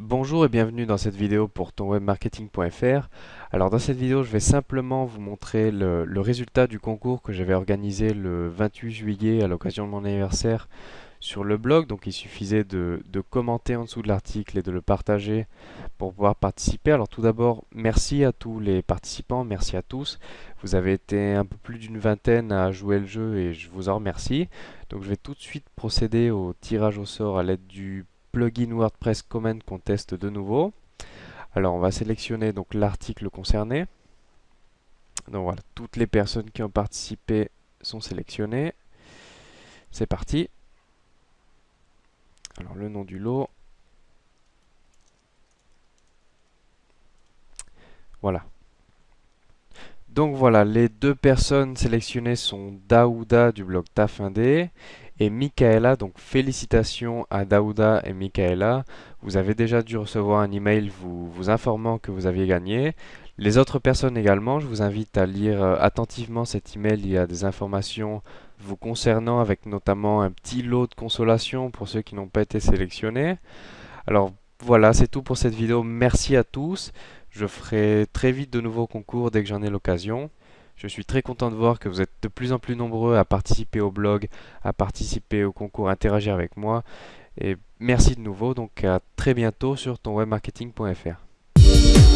Bonjour et bienvenue dans cette vidéo pour tonwebmarketing.fr. Alors dans cette vidéo je vais simplement vous montrer le, résultat du concours que j'avais organisé le 28 juillet à l'occasion de mon anniversaire sur le blog. Donc il suffisait de commenter en dessous de l'article et de le partager pour pouvoir participer. Alors tout d'abord merci à tous les participants, merci à tous. Vous avez été un peu plus d'une vingtaine à jouer le jeu et je vous en remercie. Donc je vais tout de suite procéder au tirage au sort à l'aide du plugin WordPress Comment qu'on teste de nouveau. Alors on va sélectionner donc l'article concerné. Donc voilà, toutes les personnes qui ont participé sont sélectionnées. C'est parti. Alors le nom du lot. Voilà. Donc voilà, les deux personnes sélectionnées sont Daouda du blog Tafindé et Michaela. Donc félicitations à Daouda et Michaela. Vous avez déjà dû recevoir un email vous, vous informant que vous aviez gagné. Les autres personnes également, je vous invite à lire euh, attentivement cet email. Il y a des informations vous concernant avec notamment un petit lot de consolation pour ceux qui n'ont pas été sélectionnés. Alors voilà, c'est tout pour cette vidéo. Merci à tous. Je ferai très vite de nouveaux concours dès que j'en ai l'occasion. Je suis très content de voir que vous êtes de plus en plus nombreux à participer au blog, à participer au concours, à interagir avec moi. Et merci de nouveau, donc à très bientôt sur tonwebmarketing.fr.